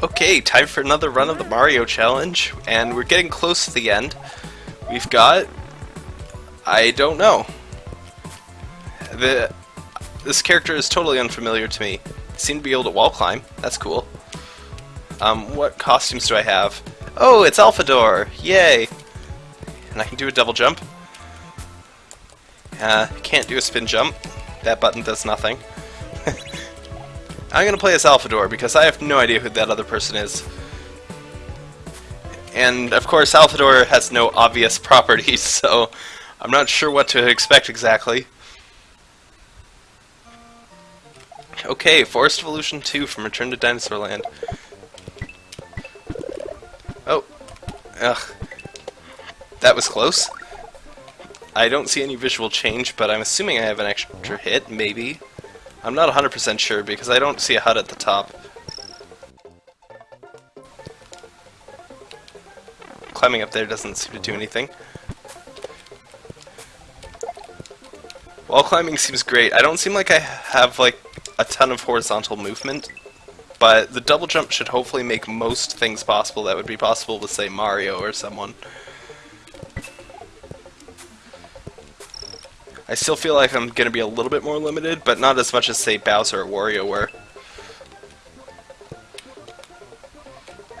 Okay, time for another run of the Mario Challenge, and we're getting close to the end. We've got... I don't know. The This character is totally unfamiliar to me. Seem to be able to wall climb. That's cool. Um, what costumes do I have? Oh, it's Alphador! Yay! And I can do a double jump. Uh, can't do a spin jump. That button does nothing. I'm gonna play as Alphador because I have no idea who that other person is. And of course Alphador has no obvious properties, so I'm not sure what to expect exactly. Okay, Forest Evolution 2 from Return to Dinosaur Land. Oh. Ugh. That was close. I don't see any visual change, but I'm assuming I have an extra hit, maybe. I'm not 100% sure because I don't see a hut at the top. Climbing up there doesn't seem to do anything. Wall climbing seems great. I don't seem like I have like a ton of horizontal movement, but the double jump should hopefully make most things possible that would be possible with say Mario or someone. I still feel like I'm going to be a little bit more limited, but not as much as, say, Bowser or Wario were.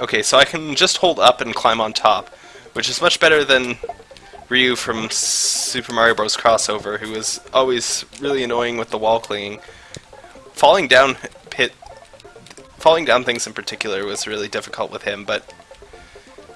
Okay, so I can just hold up and climb on top, which is much better than Ryu from Super Mario Bros. Crossover, who was always really annoying with the wall clinging. Falling down pit, falling down things in particular was really difficult with him, but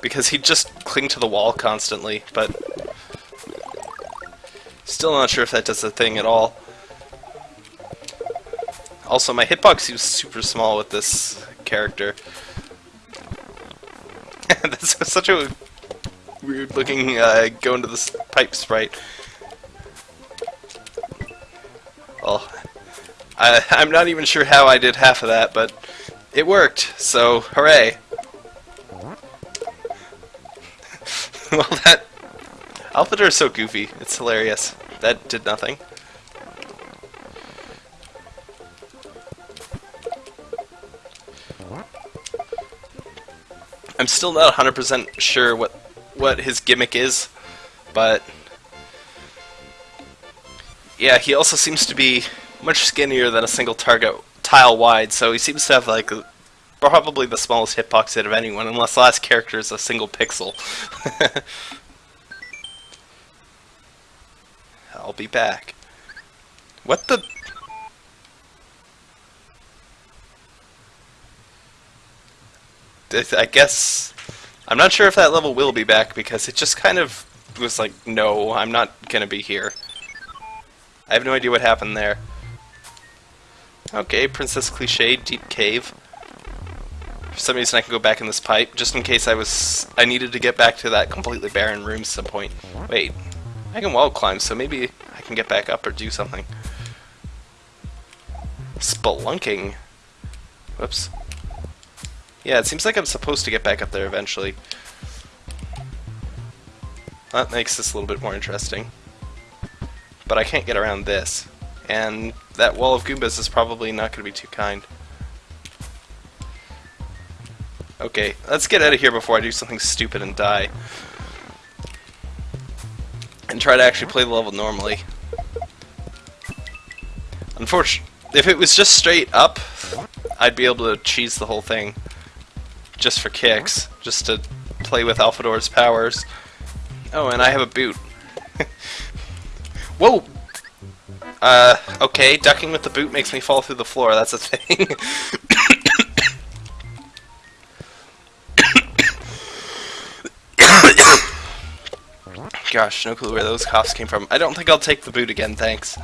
because he'd just cling to the wall constantly, but Still not sure if that does a thing at all. Also, my hitbox seems super small with this character. That's such a weird looking uh, go into this pipe sprite. Well, I, I'm not even sure how I did half of that, but it worked, so hooray. well, that... Alphador is so goofy. It's hilarious that did nothing. I'm still not 100% sure what what his gimmick is, but yeah, he also seems to be much skinnier than a single target tile wide, so he seems to have like probably the smallest hitbox out of anyone, unless the last character is a single pixel. I'll be back. What the... I guess... I'm not sure if that level will be back because it just kind of was like, no, I'm not gonna be here. I have no idea what happened there. Okay, Princess Cliche, Deep Cave. For some reason I can go back in this pipe, just in case I was... I needed to get back to that completely barren room some point. Wait, I can wall climb, so maybe I can get back up or do something. Spelunking. Whoops. Yeah, it seems like I'm supposed to get back up there eventually. That makes this a little bit more interesting. But I can't get around this. And that wall of Goombas is probably not going to be too kind. Okay, let's get out of here before I do something stupid and die and try to actually play the level normally. Unfortunately, if it was just straight up, I'd be able to cheese the whole thing just for kicks, just to play with Alphador's powers. Oh, and I have a boot. Whoa! Uh, okay, ducking with the boot makes me fall through the floor, that's a thing. Gosh, no clue where those coughs came from. I don't think I'll take the boot again, thanks.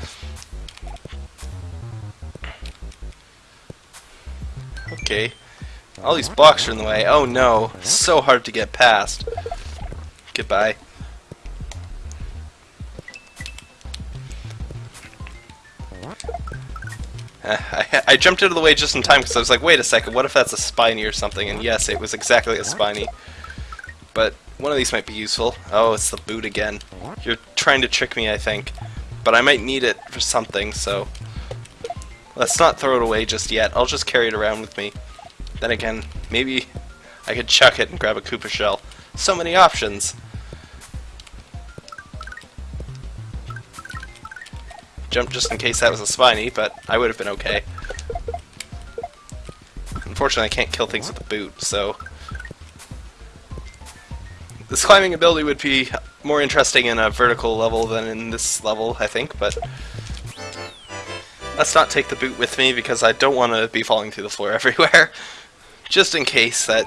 Okay. All these blocks are in the way. Oh no. So hard to get past. Goodbye. I, I, jumped out of the way just in time because I was like, wait a second, what if that's a spiny or something? And yes, it was exactly a spiny. But one of these might be useful. Oh, it's the boot again. You're trying to trick me, I think. But I might need it for something, so... Let's not throw it away just yet. I'll just carry it around with me. Then again, maybe I could chuck it and grab a Koopa shell. So many options. Jump just in case that was a spiny, but I would have been okay. Unfortunately, I can't kill things with a boot, so... This climbing ability would be more interesting in a vertical level than in this level, I think, but... Let's not take the boot with me because I don't want to be falling through the floor everywhere. Just in case that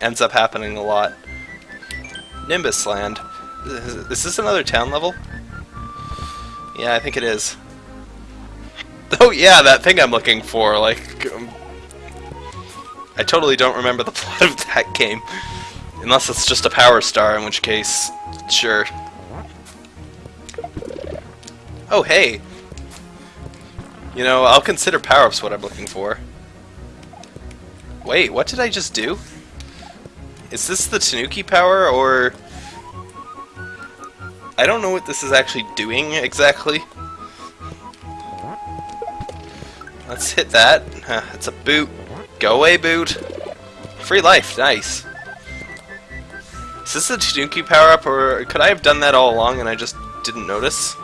ends up happening a lot. Nimbus Land. Is this another town level? Yeah, I think it is. Oh yeah, that thing I'm looking for, like... Um, I totally don't remember the plot of that game. Unless it's just a power star, in which case, sure. Oh hey! You know, I'll consider power-ups what I'm looking for. Wait, what did I just do? Is this the Tanuki power, or... I don't know what this is actually doing exactly. Let's hit that. Huh, it's a boot. Go away, boot. Free life, nice. Is this a Tanuki power-up, or could I have done that all along and I just didn't notice?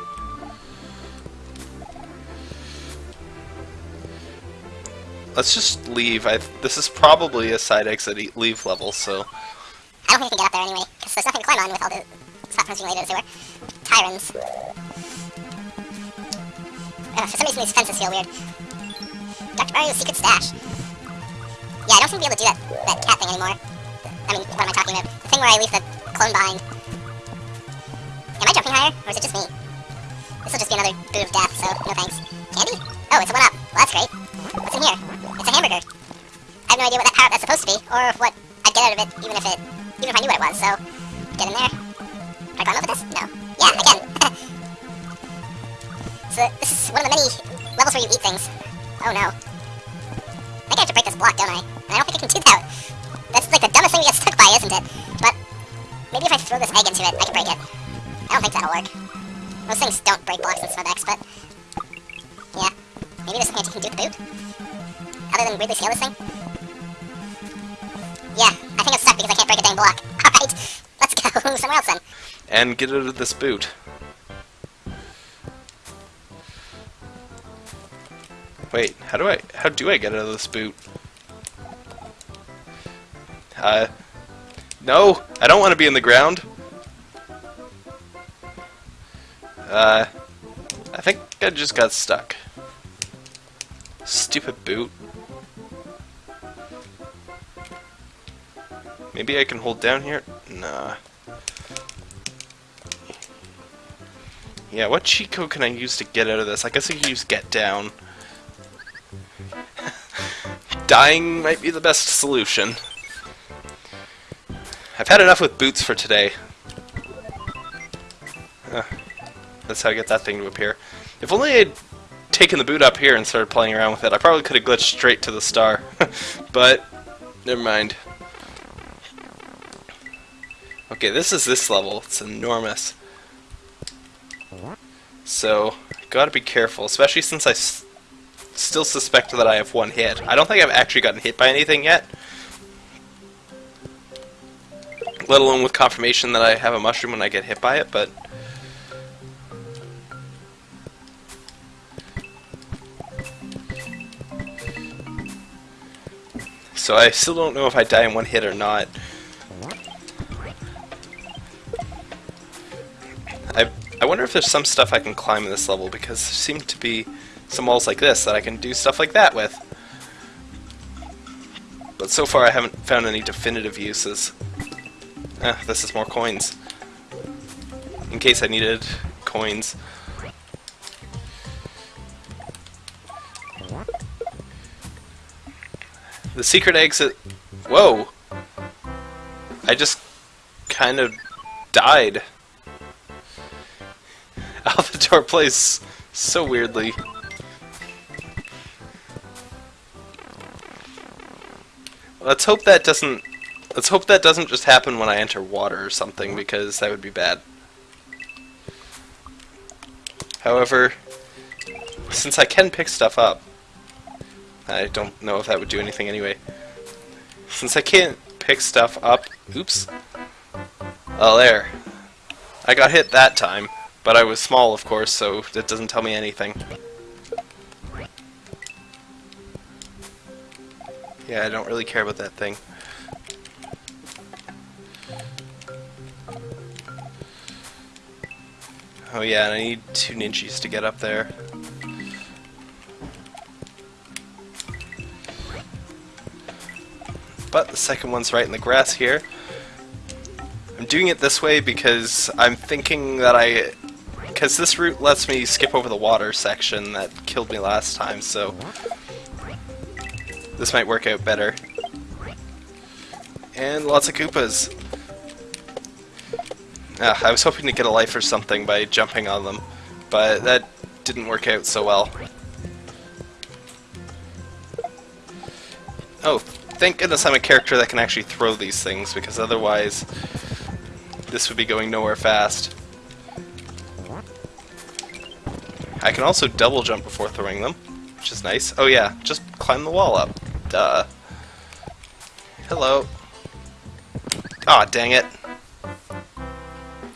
Let's just leave. I this is probably a side exit leave level, so... I don't think we can get up there anyway, because there's nothing to climb on with all the platforms related as they were. Tyrants. Uh, for some reason these fences feel weird. Dr. Mario's secret stash. Yeah, I don't seem to be able to do that, that cat thing anymore. I mean, what am I talking about? The thing where I leave the clone behind. Am I jumping higher, or is it just me? This will just be another boot of death, so no thanks. Candy? Oh, it's a one-up. Well, that's great. What's in here? It's a hamburger. I have no idea what that power that's supposed to be, or what I'd get out of it, even if it, even if I knew what it was, so... break a dang block. Alright, let's go somewhere else then. And get out of this boot. Wait, how do I how do I get out of this boot? Uh No, I don't want to be in the ground. Uh I think I just got stuck. Stupid boot. Maybe I can hold down here? Nah. Yeah, what cheat code can I use to get out of this? I guess I could use get down dying might be the best solution. I've had enough with boots for today. Uh, that's how I get that thing to appear. If only I'd taken the boot up here and started playing around with it, I probably could have glitched straight to the star. but, never mind. Okay, this is this level. It's enormous. So, gotta be careful, especially since I still suspect that I have one hit. I don't think I've actually gotten hit by anything yet. Let alone with confirmation that I have a mushroom when I get hit by it, but... So I still don't know if I die in one hit or not. Wonder if there's some stuff I can climb in this level, because there seem to be some walls like this that I can do stuff like that with. But so far I haven't found any definitive uses. Ah, this is more coins. In case I needed coins. The secret exit... Whoa! I just kind of died. Alphador plays so weirdly. Let's hope that doesn't... Let's hope that doesn't just happen when I enter water or something, because that would be bad. However, since I can pick stuff up, I don't know if that would do anything anyway. Since I can't pick stuff up... Oops. Oh, there. I got hit that time, but I was small, of course, so that doesn't tell me anything. Yeah, I don't really care about that thing. Oh yeah, and I need two ninjas to get up there. But the second one's right in the grass here. I'm doing it this way because I'm thinking that I... Because this route lets me skip over the water section that killed me last time, so... This might work out better. And lots of Koopas. Ah, I was hoping to get a life or something by jumping on them, but that didn't work out so well. Oh, thank goodness I'm a character that can actually throw these things, because otherwise this would be going nowhere fast. I can also double jump before throwing them, which is nice. Oh yeah, just climb the wall up. Duh. Hello. Aw, oh, dang it.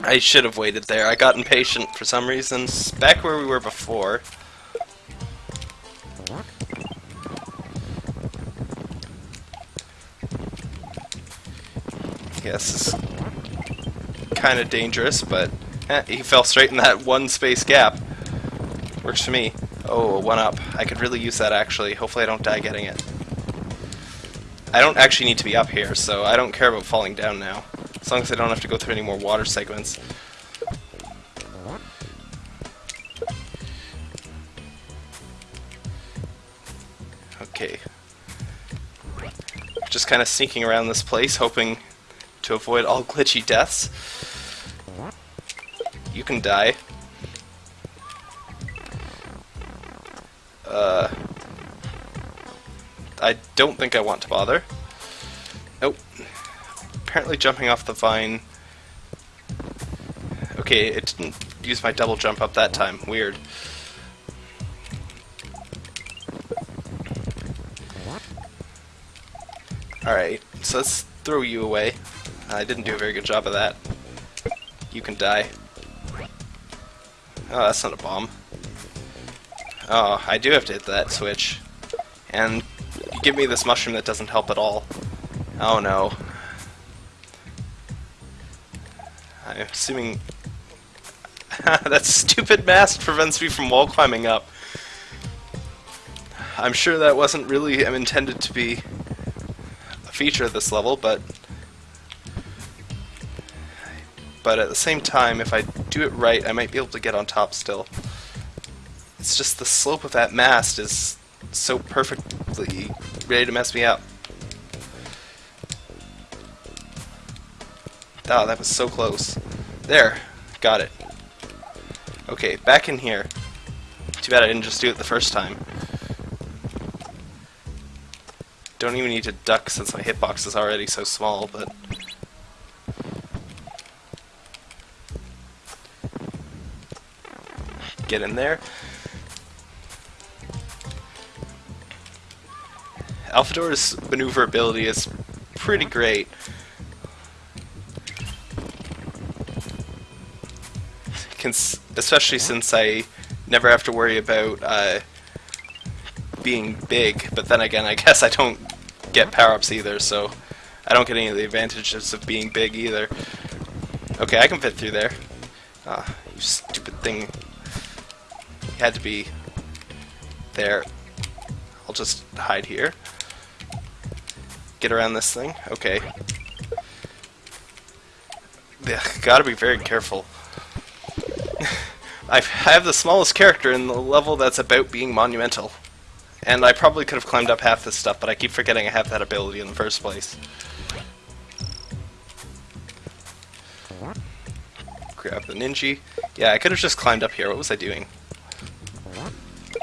I should have waited there. I got impatient for some reason. Back where we were before. Yes, is kind of dangerous, but eh, he fell straight in that one space gap. Works for me. Oh, one up. I could really use that actually. Hopefully I don't die getting it. I don't actually need to be up here, so I don't care about falling down now. As long as I don't have to go through any more water segments. Okay. Just kind of sneaking around this place, hoping to avoid all glitchy deaths. You can die. I don't think I want to bother. Nope apparently jumping off the vine... Okay, it didn't use my double jump up that time. Weird. Alright, so let's throw you away. I didn't do a very good job of that. You can die. Oh, that's not a bomb. Oh, I do have to hit that switch. And give me this mushroom that doesn't help at all. Oh no. I'm assuming that stupid mast prevents me from wall climbing up. I'm sure that wasn't really intended to be a feature of this level, but but at the same time, if I do it right, I might be able to get on top still. It's just the slope of that mast is so perfectly ready to mess me up. Oh, that was so close. There. Got it. Okay, back in here. Too bad I didn't just do it the first time. Don't even need to duck since my hitbox is already so small, but... Get in there. Alphador's maneuverability is pretty great. especially since I never have to worry about uh, being big, but then again, I guess I don't get power-ups either, so I don't get any of the advantages of being big either. Okay, I can fit through there. Ah, you stupid thing. You had to be there. I'll just hide here. Get around this thing. Okay. Yeah, gotta be very careful. I have the smallest character in the level that's about being monumental. And I probably could have climbed up half this stuff, but I keep forgetting I have that ability in the first place. Grab the ninja. Yeah, I could have just climbed up here. What was I doing?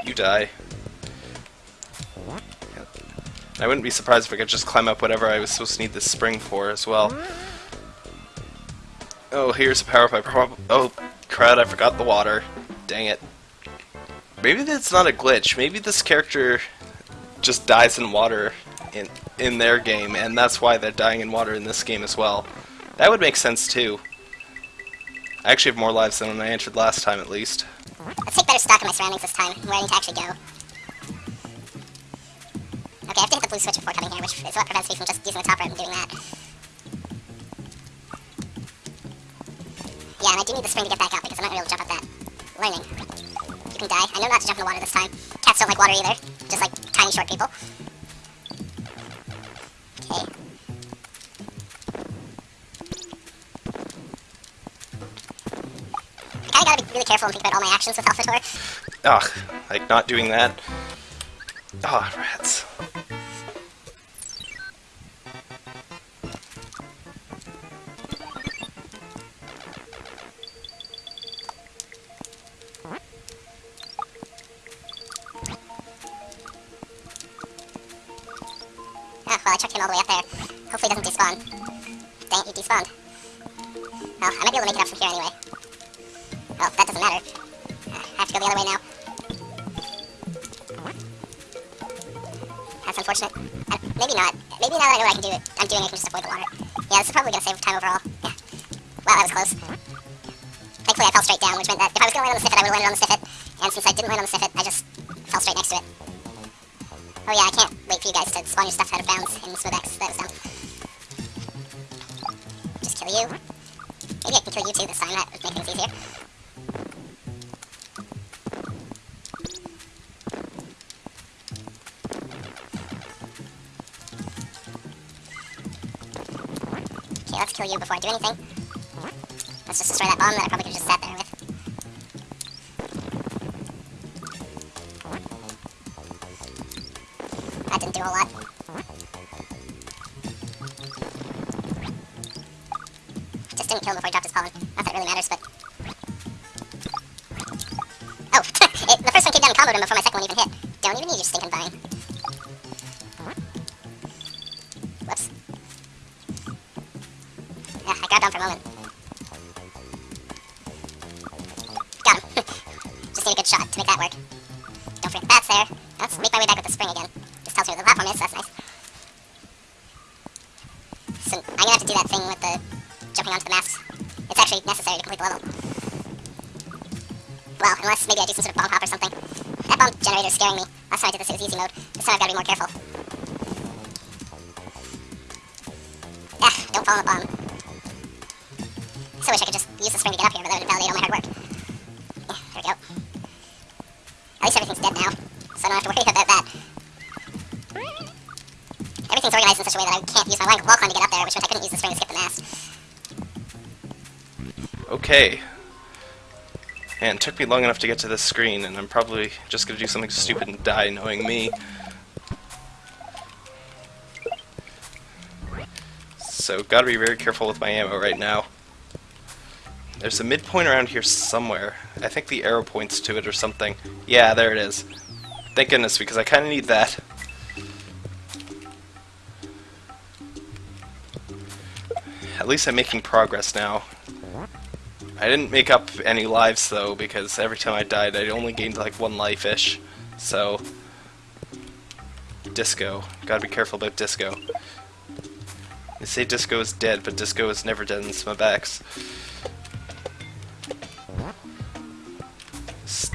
You die. I wouldn't be surprised if I could just climb up whatever I was supposed to need this spring for as well. Oh, here's a power-up I probably... Oh, crud, I forgot the water. Dang it. Maybe that's not a glitch. Maybe this character just dies in water in in their game, and that's why they're dying in water in this game as well. That would make sense too. I actually have more lives than when I entered last time, at least. Let's take better stock of my surroundings this time, where I need to actually go. Okay, I have to blue switch before coming here, which is what prevents me from just using the top route and doing that. Yeah, and I do need the spring to get back up, because I'm not able to jump up that. Learning. You can die. I know not to jump in the water this time. Cats don't like water either, just like tiny short people. Okay. I gotta be really careful and think about all my actions with Alphador. Ugh, like not doing that. Ah, rats. Oh, well, all the way up there. Hopefully he doesn't despawn. Dang it, he despawned. Well, I might be able to make it up from here anyway. Well, that doesn't matter. Uh, I have to go the other way now. That's unfortunate. Uh, maybe not. Maybe now that I know what I can do, it, I'm doing, it, I can just avoid the water. Yeah, this is probably going to save time overall. Yeah. Wow, that was close. Thankfully, I fell straight down, which meant that if I was going to land on the Snifit, I would have landed on the Snifit. And since I didn't land on the Snifit, Oh yeah, I can't wait for you guys to spawn your stuff out of bounds in SMBX. That was dumb. Just kill you. Maybe I can kill you too this time, that would make things easier. Okay, let's kill you before I do anything. Let's just destroy that bomb that I probably could have just sat there comboed him before my second one even hit. Don't even need your stinking vine. So wish I could just use the spring to get up here, but that would validate all my hard work. Yeah, there we go. At least everything's dead now, so I don't have to worry about that. Everything's organized in such a way that I can't use my wall climb to get up there, which meant I couldn't use the spring to skip the mast. Okay. And it took me long enough to get to this screen, and I'm probably just gonna do something stupid and die, knowing me. So, gotta be very careful with my ammo right now. There's a midpoint around here somewhere. I think the arrow points to it or something. Yeah, there it is. Thank goodness, because I kinda need that. At least I'm making progress now. I didn't make up any lives though, because every time I died I only gained like one life-ish. So... Disco. Gotta be careful about Disco. They say Disco is dead, but Disco is never dead in SMBX.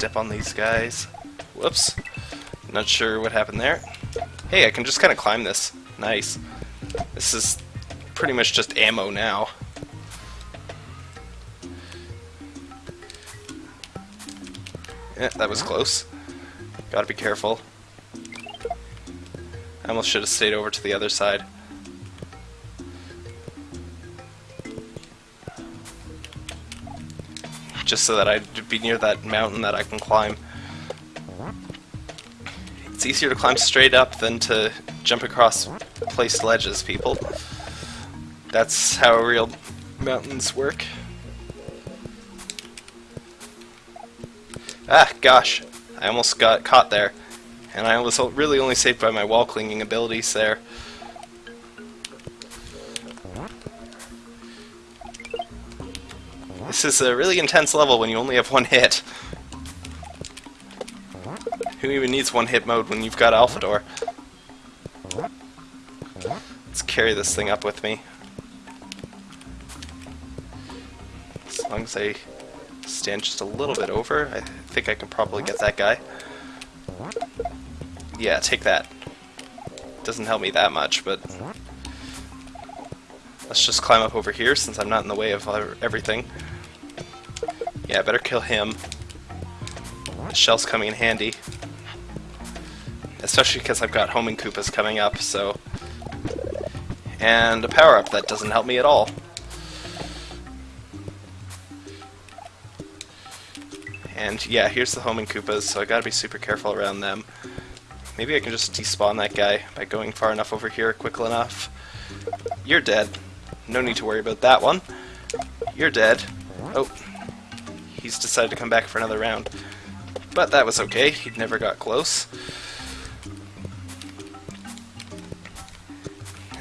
Step on these guys. Whoops. Not sure what happened there. Hey, I can just kind of climb this. Nice. This is pretty much just ammo now. Yeah, that was close. Gotta be careful. I almost should have stayed over to the other side. Just so that I'd be near that mountain that I can climb. It's easier to climb straight up than to jump across placed ledges, people. That's how real mountains work. Ah, gosh. I almost got caught there. And I was really only saved by my wall clinging abilities there. Is a really intense level when you only have one hit. Who even needs one hit mode when you've got Alphador? Let's carry this thing up with me. As long as I stand just a little bit over, I think I can probably get that guy. Yeah, take that. Doesn't help me that much, but... Let's just climb up over here since I'm not in the way of everything. Yeah, better kill him. The shell's coming in handy. Especially because I've got homing Koopas coming up, so... And a power-up that doesn't help me at all. And yeah, here's the homing Koopas, so I gotta be super careful around them. Maybe I can just despawn that guy by going far enough over here quickly enough. You're dead. No need to worry about that one. You're dead. Oh, he's decided to come back for another round. But that was okay, he never got close.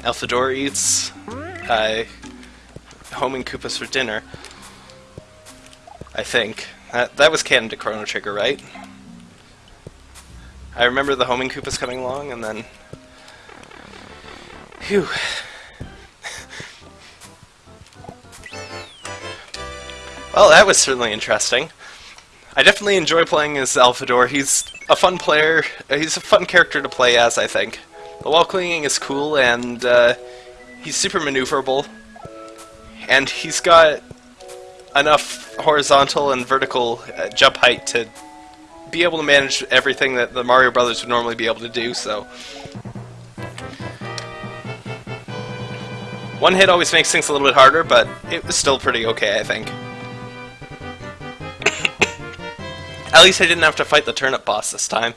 Alphador eats uh, homing Koopas for dinner. I think. That, that was canon to Chrono Trigger, right? I remember the homing Koopas coming along, and then... Phew. Well, that was certainly interesting. I definitely enjoy playing as Alphador. He's a fun player. He's a fun character to play as, I think. The wall clinging is cool, and uh, he's super maneuverable. And he's got enough horizontal and vertical uh, jump height to be able to manage everything that the Mario Brothers would normally be able to do, so... One hit always makes things a little bit harder, but it was still pretty okay, I think. At least I didn't have to fight the turnip boss this time.